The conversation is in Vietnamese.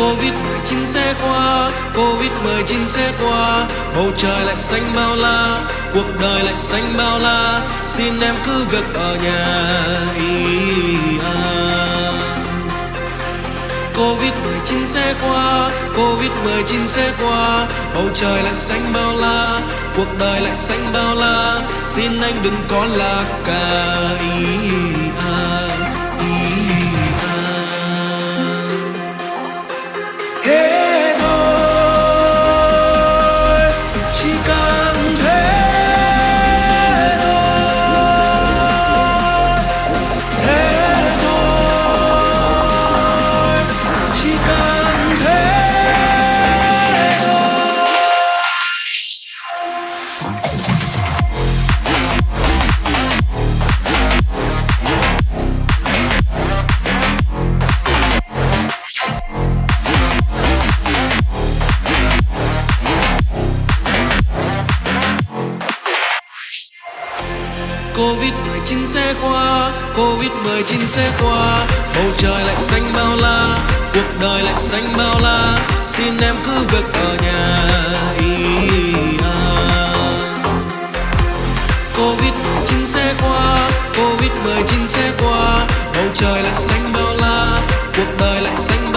Covid-19 sẽ qua Covid-19 sẽ qua. Bầu trời lại xanh bao la, Cuộc đời lại xanh bao la. Xin em cứ việc ở nhà Covid-19 sẽ qua Covid-19 sẽ qua. Bầu trời lại xanh bao la, Cuộc đời lại xanh bao la. Xin anh đừng có lạc cả Covid-19 sẽ qua Covid-19 sẽ qua. Bầu trời lại xanh bao la, Cuộc đời lại xanh bao la. Xin em cứ việc ở nhà à. Covid-19 sẽ qua Covid-19 sẽ qua. Bầu trời lại xanh bao la, Cuộc đời lại xanh